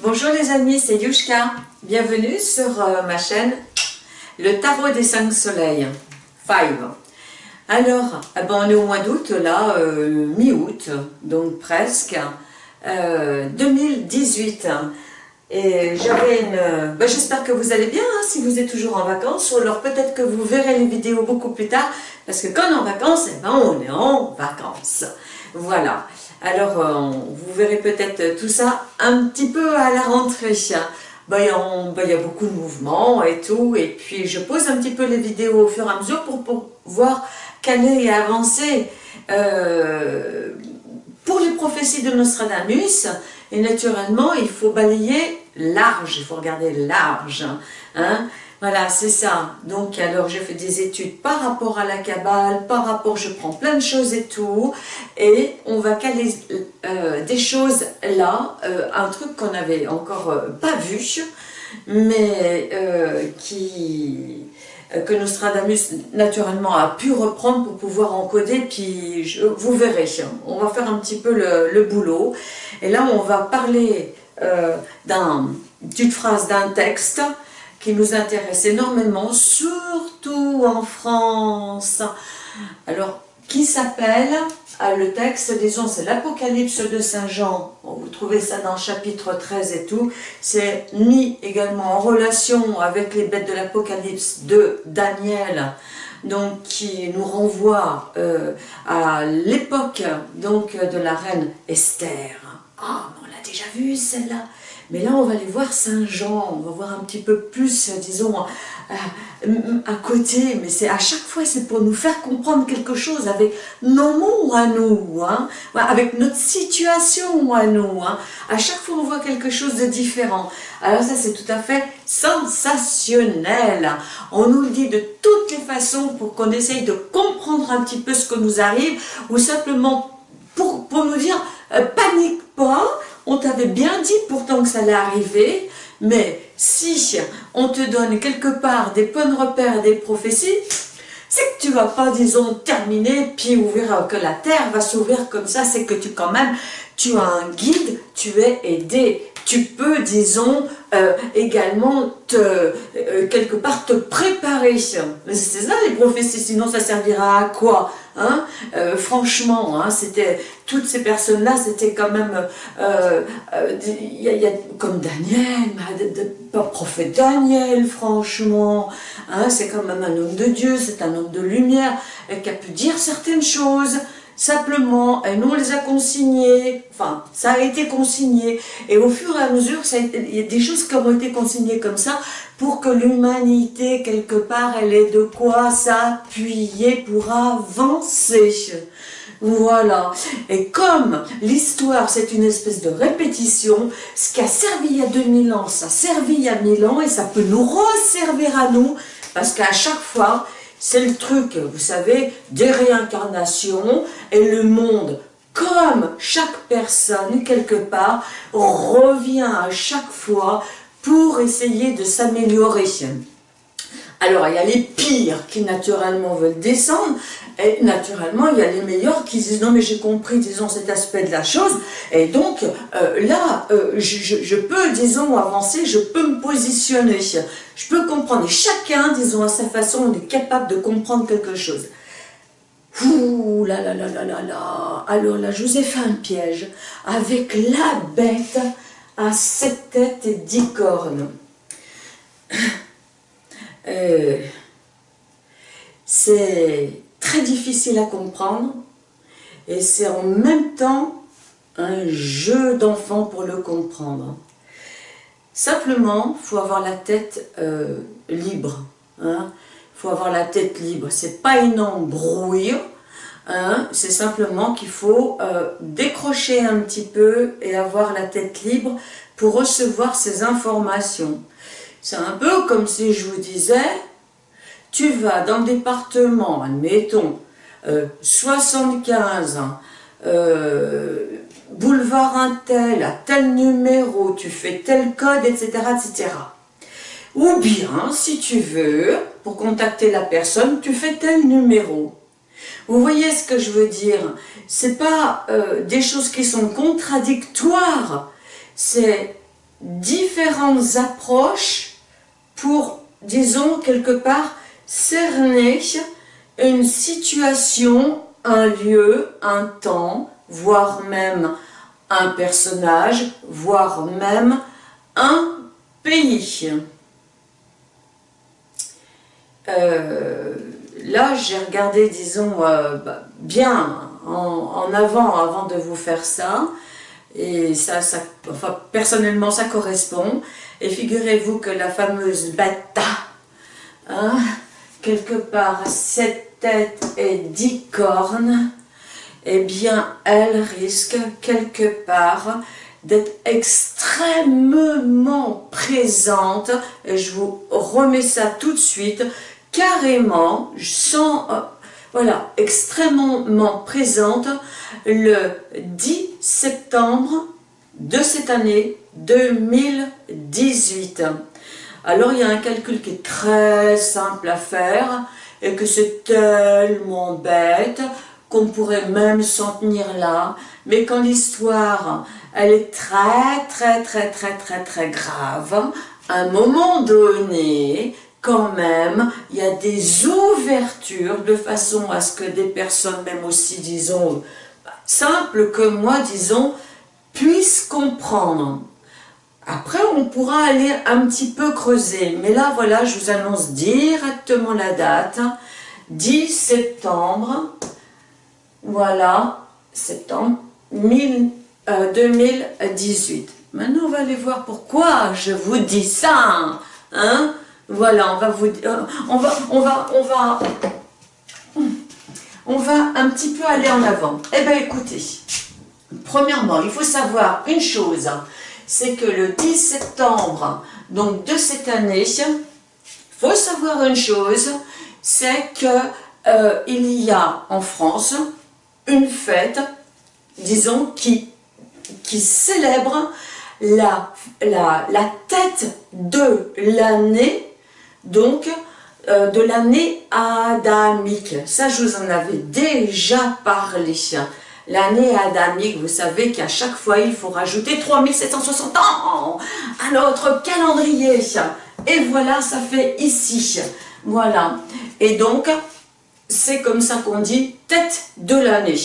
Bonjour les amis, c'est Yushka. Bienvenue sur euh, ma chaîne Le Tarot des 5 Soleils. 5. Alors, eh ben, on est au mois d'août, là, euh, mi-août, donc presque, 2018. Euh, Et. Ben, J'espère que vous allez bien, hein, si vous êtes toujours en vacances, ou alors peut-être que vous verrez les vidéos beaucoup plus tard, parce que quand on est en vacances, eh ben, on est en vacances. Voilà. Alors, euh, vous verrez peut-être tout ça un petit peu à la rentrée. Ben, ben, il y a beaucoup de mouvements et tout, et puis je pose un petit peu les vidéos au fur et à mesure pour, pour voir caler et avancer. Euh, pour les prophéties de Nostradamus, et naturellement, il faut balayer large, il faut regarder large. Hein? Voilà, c'est ça. Donc, alors, je fais des études par rapport à la Kabbale, par rapport, je prends plein de choses et tout, et on va caler euh, des choses là, euh, un truc qu'on n'avait encore euh, pas vu, mais qui que Nostradamus naturellement a pu reprendre pour pouvoir encoder, puis je, vous verrez, on va faire un petit peu le, le boulot, et là on va parler d'une phrase, d'un texte, qui nous intéresse énormément, surtout en France. Alors, qui s'appelle, ah, le texte, disons, c'est l'Apocalypse de Saint Jean, vous trouvez ça dans le chapitre 13 et tout, c'est mis également en relation avec les bêtes de l'Apocalypse de Daniel, donc qui nous renvoie euh, à l'époque donc de la reine Esther. Ah, on l'a déjà vu celle-là mais là, on va aller voir Saint-Jean, on va voir un petit peu plus, disons, euh, à côté. Mais c'est à chaque fois, c'est pour nous faire comprendre quelque chose avec nos mots à nous, hein, avec notre situation à nous. Hein. À chaque fois, on voit quelque chose de différent. Alors ça, c'est tout à fait sensationnel. On nous le dit de toutes les façons pour qu'on essaye de comprendre un petit peu ce que nous arrive, ou simplement pour, pour nous dire, euh, panique pas, on t'avait bien dit pourtant que ça allait arriver, mais si on te donne quelque part des points de repère, des prophéties, c'est que tu vas pas, disons, terminer, puis ouvrir, que la terre va s'ouvrir comme ça, c'est que tu quand même, tu as un guide, tu es aidé. Tu peux, disons, euh, également te, euh, quelque part te préparer. C'est ça les prophéties, sinon ça servira à quoi? Hein. Euh, Franchement, hein, c'était toutes ces personnes-là, c'était quand même, y, a, comme Daniel, pas prophète Daniel, franchement, hein, c'est quand même un homme de Dieu, c'est un homme de lumière, qui a pu dire certaines choses, Simplement, nous on les a consignés, enfin, ça a été consigné, et au fur et à mesure, il y a des choses qui ont été consignées comme ça, pour que l'humanité, quelque part, elle ait de quoi s'appuyer pour avancer. Voilà. Et comme l'histoire, c'est une espèce de répétition, ce qui a servi il y a 2000 ans, ça a servi il y a 1000 ans, et ça peut nous resservir à nous, parce qu'à chaque fois, c'est le truc, vous savez, des réincarnations et le monde, comme chaque personne, quelque part, revient à chaque fois pour essayer de s'améliorer. Alors, il y a les pires qui naturellement veulent descendre, et naturellement, il y a les meilleurs qui disent « Non, mais j'ai compris, disons, cet aspect de la chose, et donc, euh, là, euh, je, peux, disons, avancer, je peux me positionner, je peux comprendre. Et chacun, disons, à sa façon, est capable de comprendre quelque chose. Ouh là là là là là là Alors là, je vous ai fait un piège avec la bête à sept têtes et dix cornes. Euh, c'est très difficile à comprendre et c'est en même temps un jeu d'enfant pour le comprendre. Simplement, il faut avoir la tête euh, libre. Il hein. faut avoir la tête libre. C'est pas une embrouille. Hein. C'est simplement qu'il faut euh, décrocher un petit peu et avoir la tête libre pour recevoir ces informations. C'est un peu comme si je vous disais, tu vas dans le département, admettons, 75, euh, euh, boulevard un tel, à tel numéro, tu fais tel code, etc., etc. Ou bien, si tu veux, pour contacter la personne, tu fais tel numéro. Vous voyez ce que je veux dire? C'est pas euh, des choses qui sont contradictoires, c'est différentes approches pour, disons, quelque part, cerner une situation, un lieu, un temps, voire même un personnage, voire même un pays. Euh, là, j'ai regardé, disons, euh, bah, bien en, avant, avant de vous faire ça, et ça, ça enfin, personnellement, ça correspond. Et figurez-vous que la fameuse bata, hein, quelque part, cette tête et dix cornes, eh bien, elle risque quelque part d'être extrêmement présente, et je vous remets ça tout de suite, carrément, sans, euh, voilà, extrêmement présente, le 10 septembre de cette année 2018. Alors, il y a un calcul qui est très simple à faire, et que c'est tellement bête, qu'on pourrait même s'en tenir là, mais quand l'histoire, elle est très, très, très, très, très, très grave, à un moment donné, quand même, il y a des ouvertures de façon à ce que des personnes, même aussi, disons, simples que moi, disons, puissent comprendre. Après, on pourra aller un petit peu creuser. Mais là, voilà, je vous annonce directement la date. 10 septembre voilà, septembre 2018. Euh, Maintenant, on va aller voir pourquoi je vous dis ça. Hein voilà, on va vous euh, on va, on va, on va, on va un petit peu aller en avant. Eh bien, écoutez, premièrement, il faut savoir une chose, c'est que le 10 septembre, donc de cette année, faut savoir une chose, c'est que euh, il y a en France une fête, disons, qui, qui célèbre la, la, la tête de l'année, donc euh, de l'année adamique. Ça, je vous en avais déjà parlé. L'année adamique, vous savez qu'à chaque fois, il faut rajouter 3760 ans à notre calendrier. Et voilà, ça fait ici. Voilà. Et donc, c'est comme ça qu'on dit tête de l'année.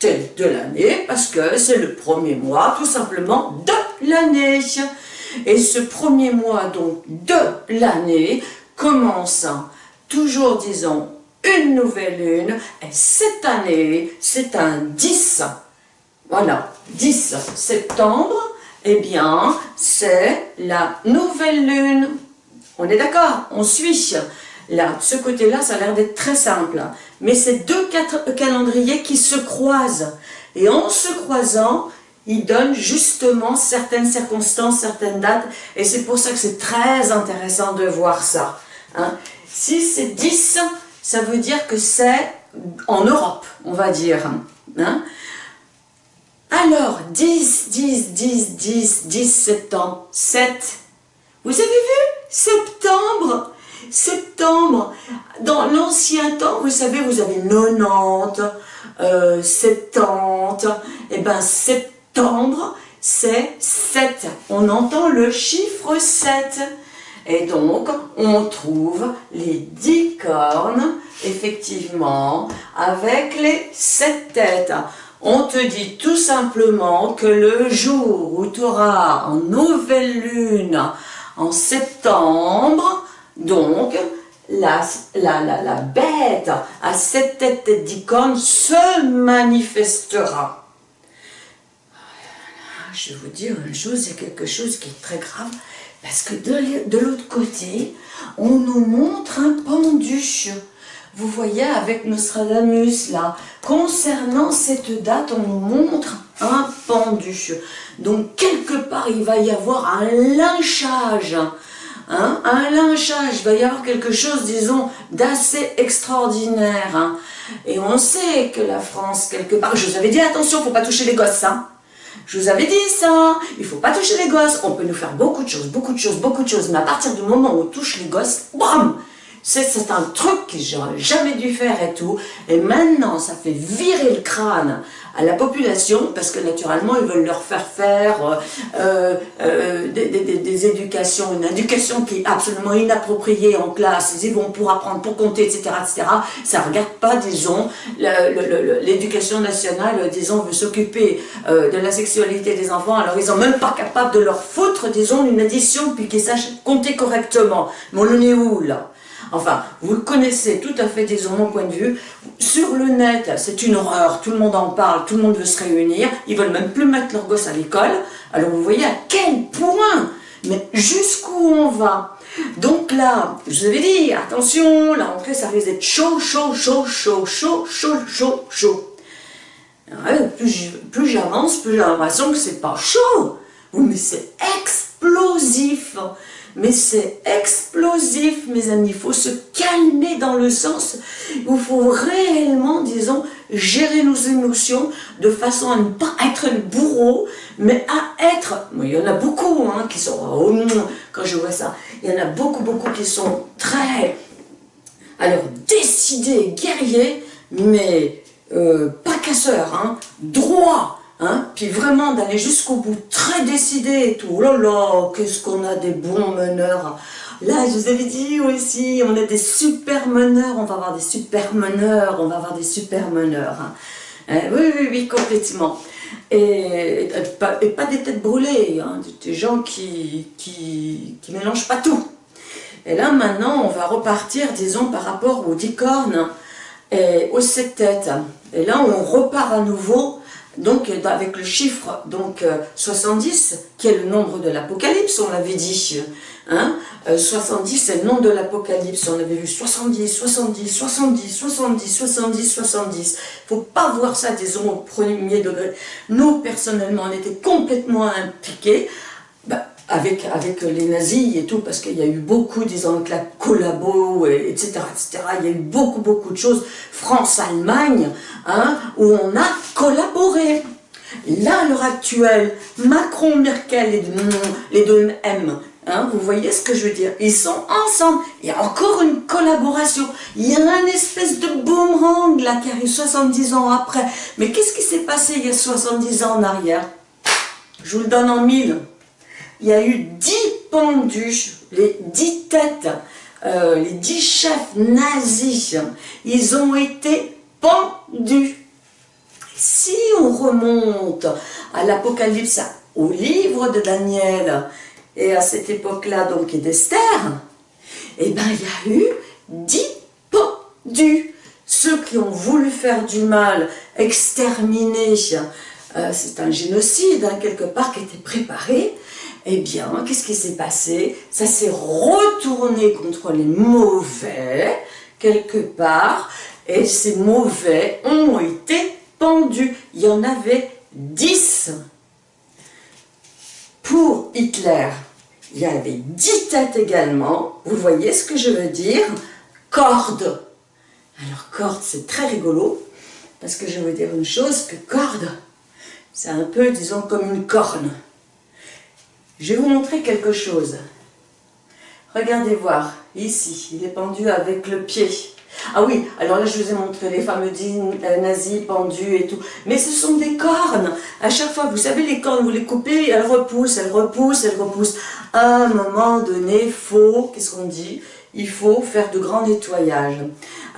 Tête de l'année parce que c'est le premier mois tout simplement de l'année. Et ce premier mois donc de l'année commence toujours disons une nouvelle lune et cette année c'est un 10. Voilà, 10 septembre, eh bien c'est la nouvelle lune. On est d'accord On suit Là, ce côté-là, ça a l'air d'être très simple. Mais c'est deux calendriers qui se croisent. Et en se croisant, ils donnent justement certaines circonstances, certaines dates. Et c'est pour ça que c'est très intéressant de voir ça. Hein. Si c'est 10, ça veut dire que c'est en Europe, on va dire. Hein. Alors, 10, 10, 10, 10, 10 septembre, 7. Vous avez vu? Septembre septembre, dans l'ancien temps, vous savez, vous avez 90, euh, 70, et ben septembre, c'est 7. On entend le chiffre 7. Et donc, on trouve les 10 cornes, effectivement, avec les 7 têtes. On te dit tout simplement que le jour où tu auras en nouvelle lune, en septembre, donc, la, la, la, la bête à cette tête d'icône se manifestera. Je vais vous dire une chose, c'est quelque chose qui est très grave, parce que de, l'autre côté, on nous montre un pendu. Vous voyez avec Nostradamus là, concernant cette date, on nous montre un pendu. Donc quelque part, il va y avoir un lynchage Hein, un lynchage, il va y avoir quelque chose, disons, d'assez extraordinaire. Hein. Et on sait que la France, quelque part, je vous avais dit, attention, faut pas toucher les gosses. Hein. Je vous avais dit ça, il faut pas toucher les gosses. On peut nous faire beaucoup de choses, beaucoup de choses, beaucoup de choses. Mais à partir du moment où on touche les gosses, bam c'est un truc que j'aurais jamais dû faire et tout. Et maintenant, ça fait virer le crâne à la population, parce que naturellement, ils veulent leur faire faire euh, euh, des, des, éducations, une éducation qui est absolument inappropriée en classe, ils vont pour apprendre, pour compter, etc., etc. Ça ne regarde pas, disons, l'éducation nationale, disons, veut s'occuper euh, de la sexualité des enfants, alors ils sont même pas capables de leur foutre, disons, une addition, puis qu'ils sachent compter correctement. Mais on en est où, là Enfin, vous connaissez tout à fait, disons, mon point de vue. Sur le net, c'est une horreur, tout le monde en parle, tout le monde veut se réunir, ils veulent même plus mettre leurs gosses à l'école. Alors vous voyez à quel point, mais jusqu'où on va? Donc là, je vous avais dit, attention, la rentrée, ça risque d'être chaud, chaud, chaud, chaud, chaud, chaud, chaud, chaud. plus j'avance, plus j'ai l'impression que c'est pas chaud. mais c'est explosif mais c'est explosif, mes amis. Il faut se calmer dans le sens où il faut réellement, disons, gérer nos émotions de façon à ne pas être le bourreau, mais à être, il y en a beaucoup hein, qui sont, oh quand je vois ça, il y en a beaucoup, beaucoup qui sont très, alors décidés, guerriers, mais euh, pas casseurs, hein, droits, Hein? Puis vraiment d'aller jusqu'au bout, très décidé et tout. Oh là là, qu'est-ce qu'on a des bons meneurs. Là, je vous avais dit aussi, on a des super meneurs, on va avoir des super meneurs, on va avoir des super meneurs. Hein. Hein, oui, oui, oui, complètement. Et, pas, des têtes brûlées, des gens qui, qui, qui mélangent pas tout. Et là, maintenant, on va repartir, disons, par rapport aux dix cornes et aux sept têtes. Et là, on repart à nouveau donc avec le chiffre donc 70, euh, qui est le nombre de l'Apocalypse, on l'avait dit, hein, 70 euh, c'est le nombre de l'Apocalypse, on avait vu 70, 70, 70, 70, 70, 70, faut pas voir ça, disons, au premier degré. Nous, personnellement, on était complètement impliqués, bah, avec, avec les nazis et tout, parce qu'il y a eu beaucoup, disons, avec la collabo, etc., etc., il y a eu beaucoup, beaucoup de choses, France-Allemagne, hein, où on a collaboré. Là, à l'heure actuelle, Macron, Merkel, les deux, les deux M, hein, vous voyez ce que je veux dire? Ils sont ensemble. Il y a encore une collaboration. Il y a un espèce de boomerang là qui arrive 70 ans après. Mais qu'est-ce qui s'est passé il y a 70 ans en arrière? Je vous le donne en mille il y a eu dix pendus, les dix têtes, euh, les dix chefs nazis, ils ont été pendus. Si on remonte à l'Apocalypse, au livre de Daniel, et à cette époque-là, donc, et d'Esther, eh bien, il y a eu dix pendus. Ceux qui ont voulu faire du mal, exterminer, euh, c'est un génocide, hein, quelque part, qui était préparé, eh bien, qu'est-ce qui s'est passé? Ça s'est retourné contre les mauvais, quelque part, et ces mauvais ont été pendus. Il y en avait dix. Pour Hitler, il y avait dix têtes également. Vous voyez ce que je veux dire? Corde. Alors, corde, c'est très rigolo, parce que je veux dire une chose, que corde, c'est un peu, disons, comme une corne. Je vais vous montrer quelque chose. Regardez voir, ici, il est pendu avec le pied. Ah oui, alors là je vous ai montré les fameux euh, nazis pendus et tout. Mais ce sont des cornes. À chaque fois, vous savez, les cornes, vous les coupez, elles repoussent, elles repoussent, elles repoussent. À un moment donné, faut, qu'est-ce qu'on dit? Il faut faire de grands nettoyages.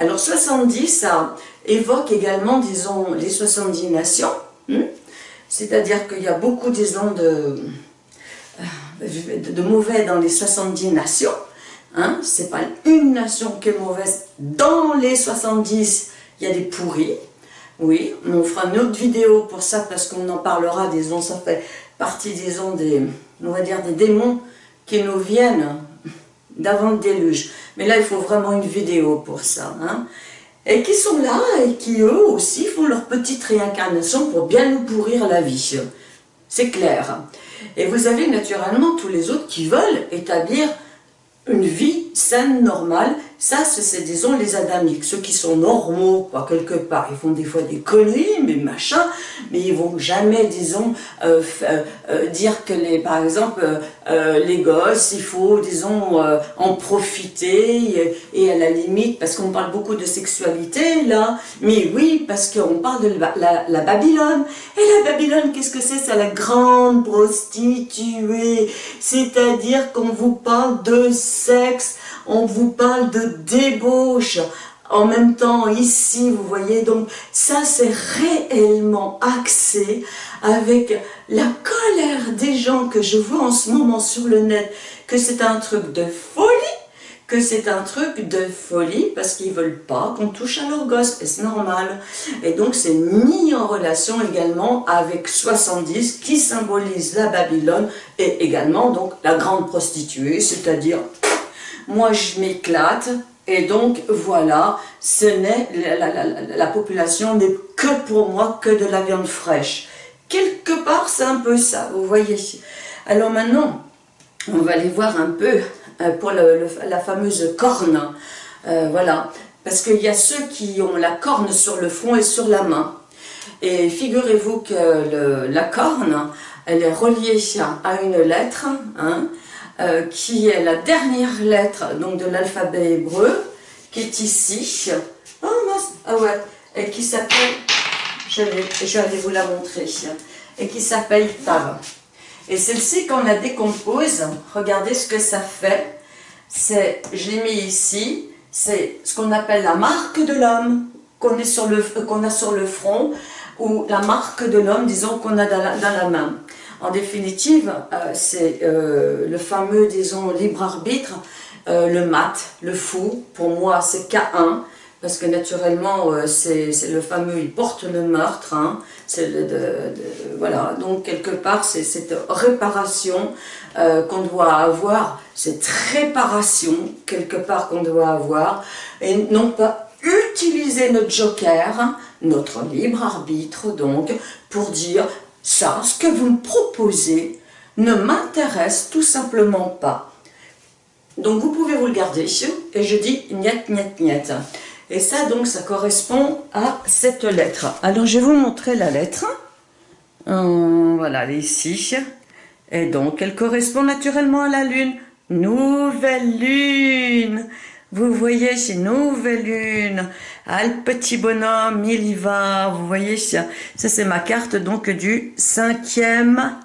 Alors 70, ça évoque également, disons, les 70 nations. Hmm? C'est-à-dire qu'il y a beaucoup, disons, de de mauvais dans les 70 nations. Hein, c'est pas une nation qui est mauvaise. Dans les 70, il y a des pourris. Oui, on fera une autre vidéo pour ça parce qu'on en parlera, disons, ça fait partie, disons, des, on va dire, des démons qui nous viennent d'avant le déluge. Mais là, il faut vraiment une vidéo pour ça. Hein. Et qui sont là et qui, eux aussi, font leur petite réincarnation pour bien nous pourrir la vie. C'est clair. Et vous avez naturellement tous les autres qui veulent établir une vie saine, normale, Ça, c'est, disons, les adamiques, ceux qui sont normaux, quoi, quelque part. Ils font des fois des conneries, mais machin, mais ils vont jamais, disons, euh, euh, euh, dire que, les, par exemple, les gosses, il faut, disons, en profiter, et, à la limite, parce qu'on parle beaucoup de sexualité, là, mais oui, parce qu'on parle de la, la Babylone. Et la Babylone, qu'est-ce que c'est? C'est la grande prostituée, c'est-à-dire qu'on vous parle de sexe, on vous parle de débauche. En même temps, ici, vous voyez, donc ça c'est réellement axé avec la colère des gens que je vois en ce moment sur le net, que c'est un truc de folie, que c'est un truc de folie parce qu'ils veulent pas qu'on touche à leur gosse, et c'est normal. Et donc c'est mis en relation également avec 70 qui symbolise la Babylone et également donc la grande prostituée, c'est-à-dire moi je m'éclate, et donc voilà, ce n'est la, population n'est que pour moi que de la viande fraîche. Quelque part c'est un peu ça, vous voyez. Alors maintenant, on va aller voir un peu euh, pour la fameuse corne, euh, voilà, parce qu'il y a ceux qui ont la corne sur le front et sur la main. Et figurez-vous que la corne, elle est reliée à une lettre, hein, euh, qui est la dernière lettre donc, de l'alphabet hébreu, qui est ici. Oh ah ouais, et qui s'appelle, je, vais aller vous la montrer, et qui s'appelle Tav. Et celle-ci, quand on la décompose, regardez ce que ça fait. C'est, je l'ai mis ici, c'est ce qu'on appelle la marque de l'homme qu'on qu'on a sur le front, ou la marque de l'homme, disons, qu'on a dans la main. En définitive, euh, c'est euh, le fameux, disons, libre arbitre, euh, le mat, le fou, pour moi c'est K1, parce que naturellement c'est le fameux, il porte le meurtre, hein, voilà, donc quelque part c'est cette réparation qu'on doit avoir, cette réparation quelque part qu'on doit avoir, et non pas utiliser notre joker, notre libre arbitre donc, pour dire ça, ce que vous me proposez, ne m'intéresse tout simplement pas. Donc vous pouvez vous le garder et je dis niet, niet, niet. Et ça donc, ça correspond à cette lettre. Alors je vais vous montrer la lettre. Euh, voilà, elle est ici. Et donc, elle correspond naturellement à la lune. Nouvelle lune vous voyez, c'est nouvelle lune. Ah, le petit bonhomme, il y va. Vous voyez, ça, c'est ma carte donc du cinquième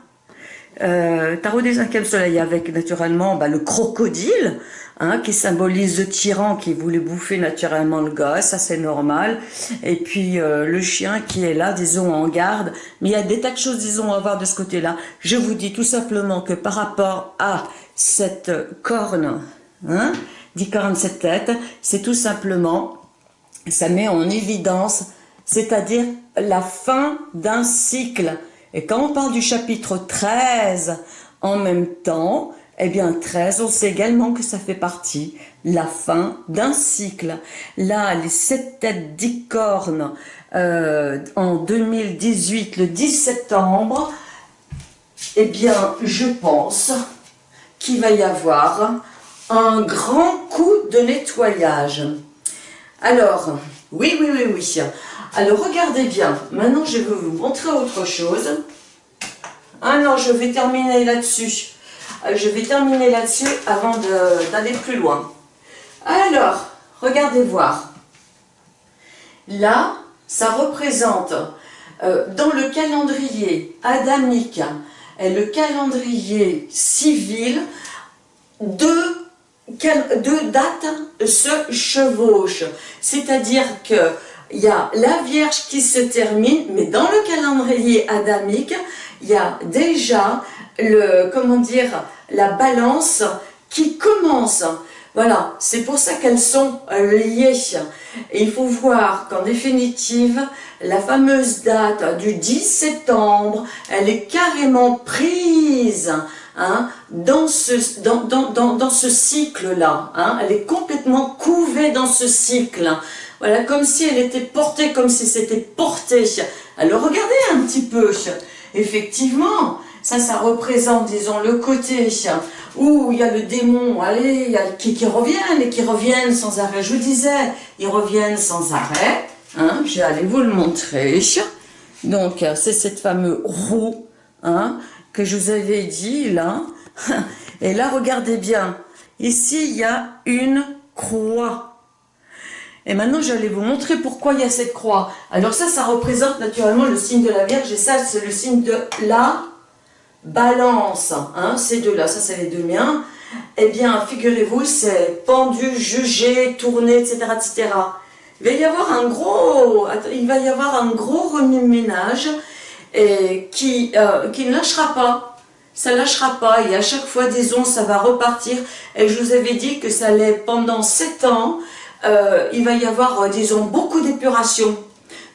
euh, tarot des cinquièmes soleil avec naturellement bah, le crocodile hein, qui symbolise le tyran qui voulait bouffer naturellement le gars, ça c'est normal. Et puis euh, le chien qui est là, disons, en garde. Mais il y a des tas de choses, disons, à voir de ce côté-là. Je vous dis tout simplement que par rapport à cette corne, hein, 47 têtes, c'est tout simplement, ça met en évidence, c'est-à-dire la fin d'un cycle. Et quand on parle du chapitre 13 en même temps, eh bien 13, on sait également que ça fait partie la fin d'un cycle. Là, les sept têtes d'icorne euh, en 2018, le 10 septembre, eh bien, je pense qu'il va y avoir un grand coup de nettoyage. Alors, oui, oui, oui, oui. Alors, regardez bien. Maintenant, je vais vous montrer autre chose. Ah non, je vais terminer là-dessus. Euh, je vais terminer là-dessus avant d'aller plus loin. Alors, regardez voir. Là, ça représente euh, dans le calendrier adamique et le calendrier civil deux deux dates se chevauchent. C'est-à-dire que il y a la Vierge qui se termine, mais dans le calendrier adamique, il y a déjà le, comment dire, la balance qui commence. Voilà, c'est pour ça qu'elles sont liées. Et il faut voir qu'en définitive, la fameuse date du 10 septembre, elle est carrément prise Hein, dans ce, dans, dans, dans, ce cycle-là. Hein, elle est complètement couvée dans ce cycle. Voilà, comme si elle était portée, comme si c'était porté. Alors regardez un petit peu. Effectivement, Ça, ça représente, disons, le côté où il y a le démon, allez, il y a qui, qui reviennent et qui reviennent sans arrêt. Je vous disais, ils reviennent sans arrêt. Je vais aller vous le montrer. Donc, c'est cette fameuse roue hein, que je vous avais dit, là. Et là, regardez bien. Ici, il y a une croix. Et maintenant, j'allais vous montrer pourquoi il y a cette croix. Alors ça, ça représente naturellement le signe de la Vierge. Et ça, c'est le signe de la balance. Hein, ces deux-là, ça, c'est les deux miens. Eh bien, figurez-vous, c'est pendu, jugé, tourné, etc., etc. Il va y avoir un gros, il va y avoir un gros remue-ménage et qui, euh, qui ne lâchera pas. Ça ne lâchera pas et à chaque fois, disons, ça va repartir. Et je vous avais dit que ça allait pendant sept ans, euh, il va y avoir, euh, disons, beaucoup d'épuration.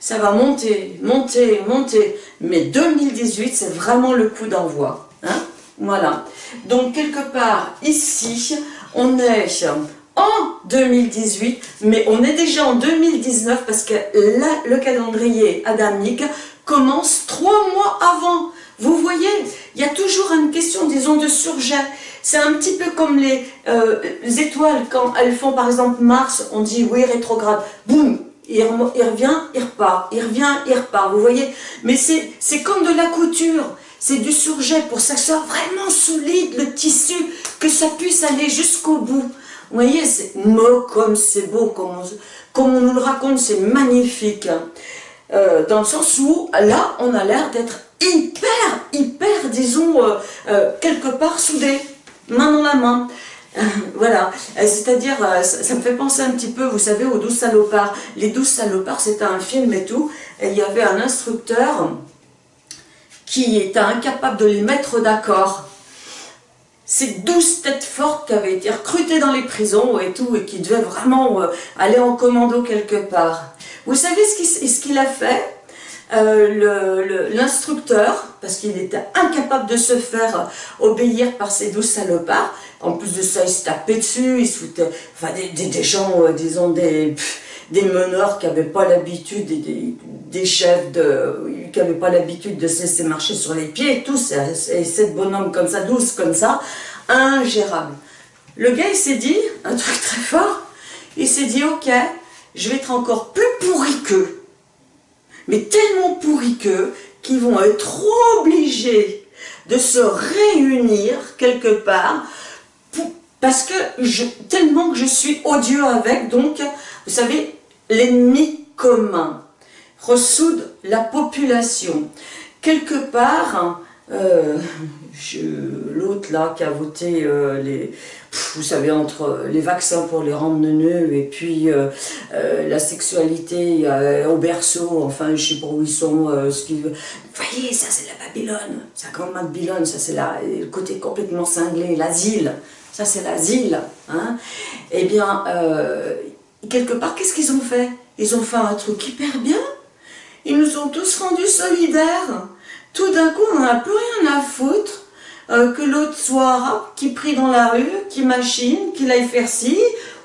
Ça va monter, monter, monter. Mais 2018, c'est vraiment le coup d'envoi. Hein voilà. Donc, quelque part, ici, on est en 2018, mais on est déjà en 2019 parce que le calendrier adamique commence trois mois avant. Vous voyez, il y a toujours une question, disons, de surjet. C'est un petit peu comme les, euh, étoiles, quand elles font par exemple Mars, on dit oui, rétrograde, boum, il, revient, il repart, il revient, il repart, vous voyez Mais c'est comme de la couture, c'est du surjet pour que ça soit vraiment solide, le tissu, que ça puisse aller jusqu'au bout. Vous voyez, c'est comme c'est beau, comme on, nous le raconte, c'est magnifique. Euh, dans le sens où, là, on a l'air d'être hyper, hyper, disons, euh, euh, quelque part soudés, main dans la main. voilà, c'est-à-dire, ça, me fait penser un petit peu, vous savez, aux douze salopards. Les douze salopards, c'était un film et tout, il y avait un instructeur qui était incapable de les mettre d'accord ces douze têtes fortes qui avaient été recrutées dans les prisons et tout, et qui devaient vraiment euh, aller en commando quelque part. Vous savez ce qu'il a fait euh, L'instructeur, parce qu'il était incapable de se faire obéir par ces douze salopards, en plus de ça, il se tapait dessus, il se foutait, enfin des, gens, euh, disons, des des meneurs qui n'avaient pas l'habitude, des, chefs de, qui n'avaient pas l'habitude de se laisser marcher sur les pieds, et tout, et cette bonhomme comme ça, douce comme ça, ingérable. Le gars, il s'est dit, un truc très fort, il s'est dit, ok, je vais être encore plus pourri qu'eux, mais tellement pourri qu'eux, qu'ils vont être obligés de se réunir quelque part, parce que tellement que je suis odieux avec, donc vous savez, l'ennemi commun ressoude la population. Quelque part, euh, l'autre là qui a voté euh, les, vous savez, entre les vaccins pour les rendre neuneux et puis euh, la sexualité au berceau, enfin je sais pas où ils sont, ce qu'ils Vous voyez, ça c'est la Babylone, c'est la grande Babylone, ça c'est le côté complètement cinglé, l'asile, ça c'est l'asile. Hein. Eh bien, quelque part, qu'est-ce qu'ils ont fait? Ils ont fait un truc hyper bien. Ils nous ont tous rendus solidaires. Tout d'un coup, on n'a plus rien à foutre euh, que l'autre soit arabe, qui prie dans la rue, qui machine, qu'il aille faire ci,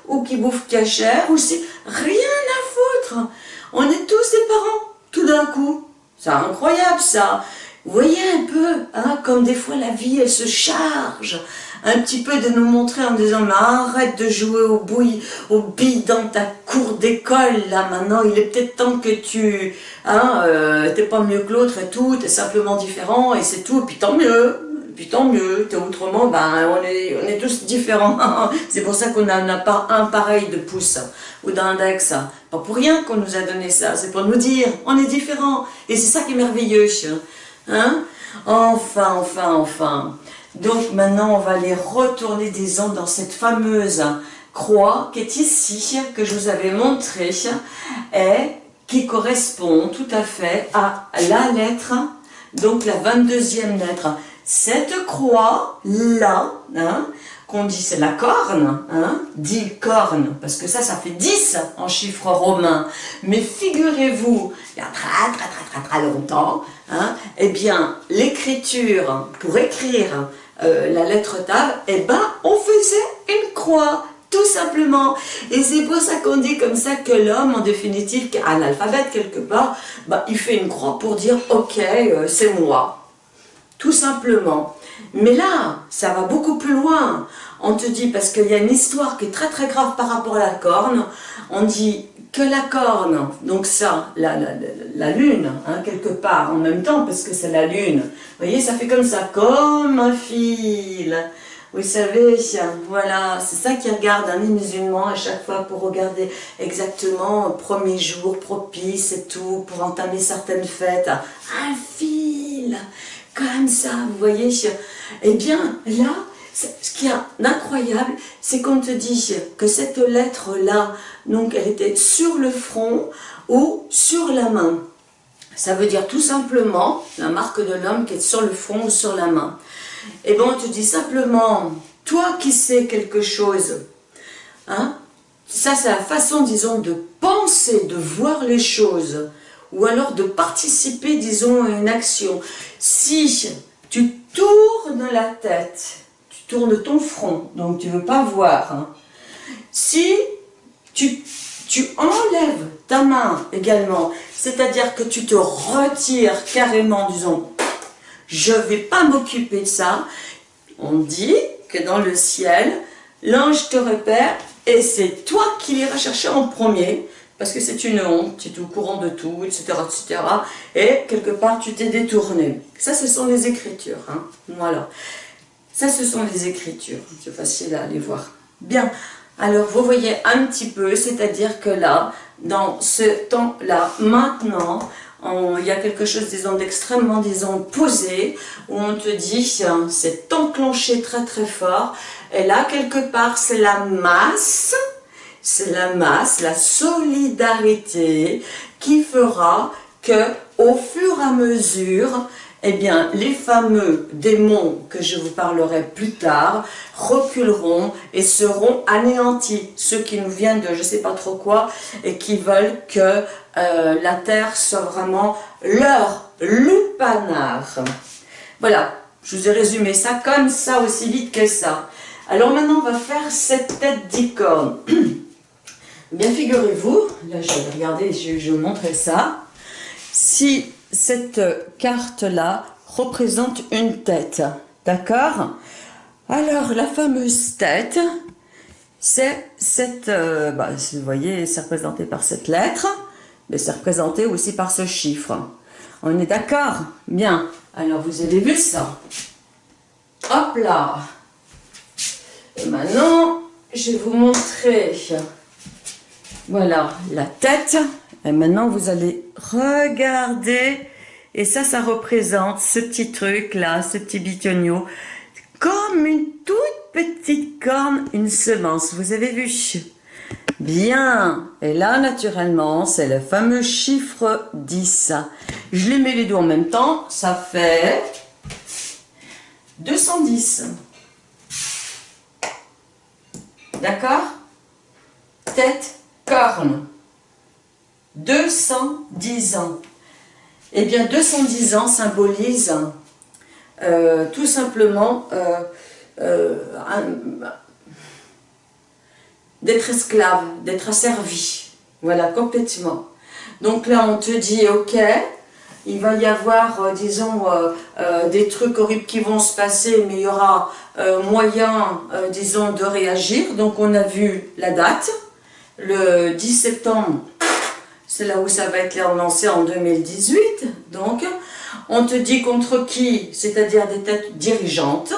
ou qui bouffe cachère, ou si... Rien à foutre On est tous des parents, tout d'un coup. C'est incroyable, ça vous voyez un peu, hein, comme des fois la vie, elle se charge un petit peu de nous montrer en disant mais arrête de jouer au bouille, au billes dans ta cour d'école là maintenant, il est peut-être temps que tu, hein, euh, t'es pas mieux que l'autre et tout, t'es simplement différent et c'est tout, puis tant mieux, puis tant mieux, t'es autrement, ben on est, on est tous différents, c'est pour ça qu'on n'a pas un pareil de pouce ou d'index, pas pour rien qu'on nous a donné ça, c'est pour nous dire, on est différents, et c'est ça qui est merveilleux, hein, enfin, enfin, enfin, donc maintenant, on va aller retourner, disons, dans cette fameuse croix qui est ici, que je vous avais montré, et qui correspond tout à fait à la lettre, donc la 22e lettre. Cette croix-là, hein, qu'on dit c'est la corne, hein, dit corne, parce que ça, ça fait 10 en chiffre romain. Mais figurez-vous, il y a très très très très très longtemps, hein, eh bien, l'écriture, pour écrire euh, la lettre Tav, eh ben, on faisait une croix, tout simplement. Et c'est pour ça qu'on dit comme ça que l'homme, en définitive, qui l'alphabet quelque part, bah, il fait une croix pour dire, ok, euh, c'est moi. tout simplement. Mais là, ça va beaucoup plus loin. On te dit, parce qu'il y a une histoire qui est très très grave par rapport à la corne, on dit que la corne, donc ça, la, la, lune, hein, quelque part, en même temps, parce que c'est la lune, vous voyez, ça fait comme ça, comme un fil. Vous savez, voilà, c'est ça qui regarde un musulman à chaque fois pour regarder exactement premier jour propice et tout, pour entamer certaines fêtes. Un fil, comme ça, vous voyez. Eh bien, là, ce qui est incroyable, c'est qu'on te dit que cette lettre-là, donc elle était sur le front ou sur la main. Ça veut dire tout simplement la marque de l'homme qui est sur le front ou sur la main. Et bon, on te dit simplement, toi qui sais quelque chose, hein, ça c'est la façon, disons, de penser, de voir les choses, ou alors de participer, disons, à une action. Si tu tournes la tête, tu tournes ton front, donc tu ne veux pas voir. Hein. Si tu, tu enlèves ta main également, c'est-à-dire que tu te retires carrément, disons, je ne vais pas m'occuper de ça. On dit que dans le ciel, l'ange te repère et c'est toi qui l'iras chercher en premier parce que c'est une honte, tu es au courant de tout, etc. etc. et quelque part tu t'es détourné. Ça, ce sont les écritures. Hein. Voilà. Ça, ce sont les écritures. C'est facile à aller voir. Bien. Alors, vous voyez un petit peu, c'est-à-dire que là, dans ce temps-là, maintenant, il y a quelque chose, disons, d'extrêmement, disons, posé, où on te dit, c'est enclenché très très fort, et là, quelque part, c'est la masse, c'est la masse, la solidarité, qui fera que, au fur et à mesure, eh bien, les fameux démons que je vous parlerai plus tard reculeront et seront anéantis. Ceux qui nous viennent de je ne sais pas trop quoi et qui veulent que euh, la terre soit vraiment leur lupanar. Voilà, je vous ai résumé ça comme ça, aussi vite que ça. Alors maintenant, on va faire cette tête d'icône. Bien, figurez-vous, là je vais regarder, je vais vous montrer ça. Si cette carte-là représente une tête, d'accord? Alors, la fameuse tête, c'est cette, euh, bah, vous voyez, c'est représenté par cette lettre, mais c'est représenté aussi par ce chiffre. On est d'accord? Bien. Alors, vous avez vu ça? Hop là! Et maintenant, je vais vous montrer, voilà, la tête et maintenant, vous allez regarder. Et ça, ça représente ce petit truc-là, ce petit bitonio, comme une toute petite corne, une semence. Vous avez vu? Bien. Et là, naturellement, c'est le fameux chiffre 10. Je les mets les deux en même temps. Ça fait 210. D'accord? Tête, corne. 210 ans. Eh bien, 210 ans symbolise euh, tout simplement euh, euh, d'être esclave, d'être asservi. Voilà, complètement. Donc là, on te dit, ok, il va y avoir, disons, des trucs horribles qui vont se passer, mais il y aura moyen, disons, de réagir. Donc on a vu la date, le 10 septembre c'est là où ça va être lancé en 2018. Donc, on te dit contre qui C'est-à-dire des têtes dirigeantes,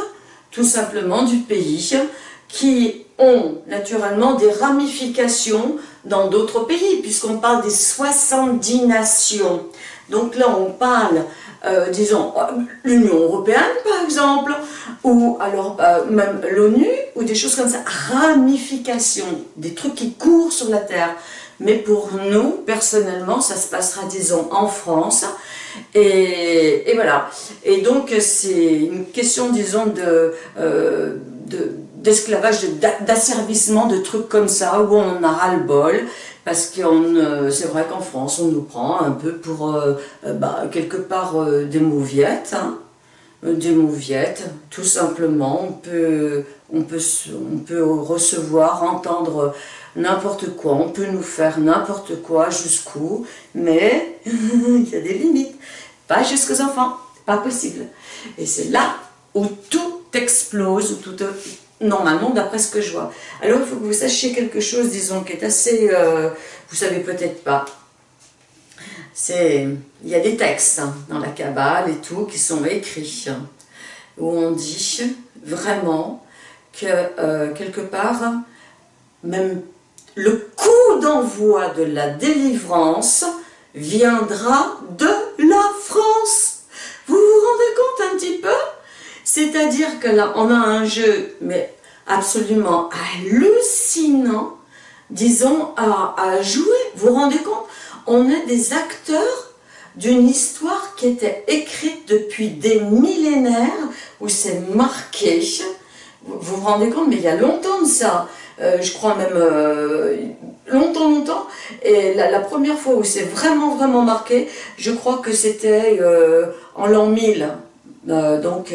tout simplement du pays, qui ont naturellement des ramifications dans d'autres pays, puisqu'on parle des 70 nations. Donc là, on parle, euh, disons, l'Union Européenne, par exemple, ou alors euh, même l'ONU, ou des choses comme ça. Ramifications, des trucs qui courent sur la Terre. Mais pour nous, personnellement, ça se passera, disons, en France. Et, voilà. Et donc, c'est une question, disons. Euh, d'esclavage, d'asservissement, de trucs comme ça, où on a ras-le-bol, parce que euh, c'est vrai qu'en France, on nous prend un peu pour, euh, bah, quelque part, des mauviettes, hein, des mauviettes, tout simplement, on peut, on peut, on peut recevoir, entendre n'importe quoi, on peut nous faire n'importe quoi jusqu'où, mais il y a des limites, pas jusqu'aux enfants. pas possible. Et c'est là où tout explose, où tout, normalement, d'après ce que je vois. Alors, il faut que vous sachiez quelque chose, disons, qui est assez, euh, vous savez peut-être pas. C'est, il y a des textes hein, dans la Kabbale et tout qui sont écrits, où on dit vraiment que euh, quelque part, même le coup d'envoi de la délivrance viendra de la France. Vous vous rendez compte un petit peu? C'est-à-dire que là, on a un jeu, mais absolument hallucinant, disons, à, à jouer. Vous vous rendez compte? On est des acteurs d'une histoire qui était écrite depuis des millénaires, où c'est marqué. Vous vous rendez compte? Mais il y a longtemps de ça. Euh, je crois même euh, longtemps, longtemps. Et la, première fois où c'est vraiment, vraiment marqué, je crois que c'était euh, en l'an 1000. donc,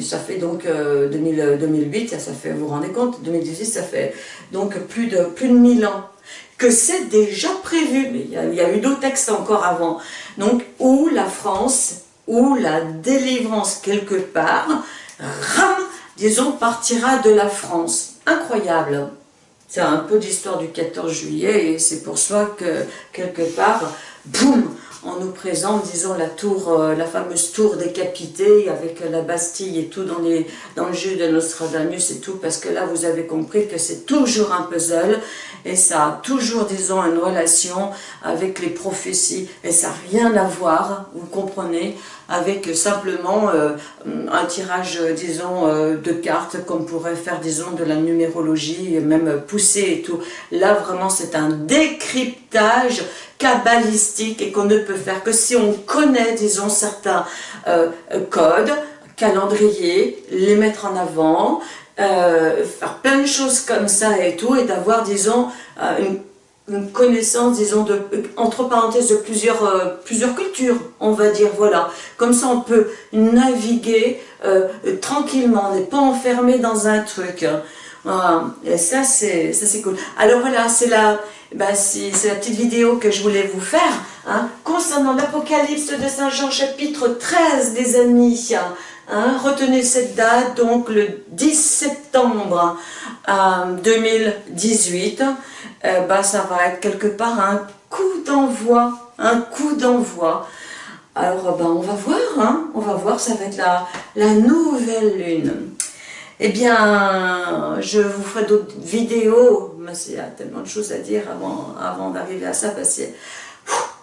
ça fait donc 2008, ça, fait, vous vous rendez compte, 2018, ça fait donc plus de, plus de 1000 ans que c'est déjà prévu, mais il y a, il y a eu d'autres textes encore avant, donc où la France, où la délivrance quelque part, ram, disons, partira de la France incroyable. C'est un peu d'histoire du 14 juillet et c'est pour ça que, quelque part, boum, on nous présente, disons, la tour, euh, la fameuse tour décapitée avec la Bastille et tout dans, les, dans le jeu de Nostradamus et tout, parce que là, vous avez compris que c'est toujours un puzzle et ça a toujours, disons, une relation avec les prophéties et ça n'a rien à voir, vous comprenez, avec simplement euh, un tirage, disons, euh, de cartes qu'on pourrait faire, disons, de la numérologie, même pousser et tout. Là, vraiment, c'est un décryptage kabbalistique et qu'on ne peut faire que si on connaît, disons, certains euh, codes, calendriers, les mettre en avant, faire plein de choses comme ça et tout, et d'avoir, disons, une une connaissance, disons, de, entre parenthèses, de plusieurs, euh, plusieurs cultures, on va dire, voilà. Comme ça, on peut naviguer euh, tranquillement, on n'est pas enfermé dans un truc. Hein. Voilà. Et ça, c'est cool. Alors voilà, c'est la, bah, c'est la petite vidéo que je voulais vous faire, hein, concernant l'Apocalypse de Saint Jean, chapitre 13, les amis. Hein, retenez cette date, donc le 10 septembre 2018, euh, bah, ça va être quelque part un coup d'envoi, un coup d'envoi. Alors bah, on va voir, hein, on va voir, ça va être la, la nouvelle lune. Eh bien, je vous ferai d'autres vidéos, mais il y a tellement de choses à dire avant, avant d'arriver à ça, parce que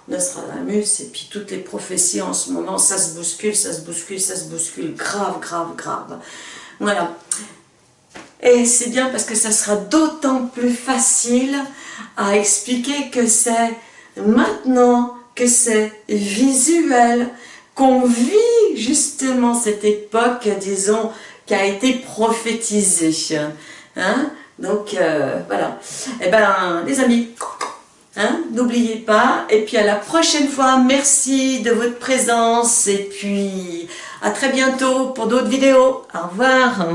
Nostradamus et puis toutes les prophéties en ce moment, ça se bouscule, ça se bouscule, ça se bouscule, grave, grave, grave. Voilà. Et c'est bien parce que ça sera d'autant plus facile à expliquer que c'est maintenant que c'est visuel, qu'on vit justement cette époque, disons, qui a été prophétisée. Hein Donc, euh, voilà. Eh bien, les amis, Hein, n'oubliez pas. Et puis à la prochaine fois. Merci de votre présence. Et puis à très bientôt pour d'autres vidéos. Au revoir.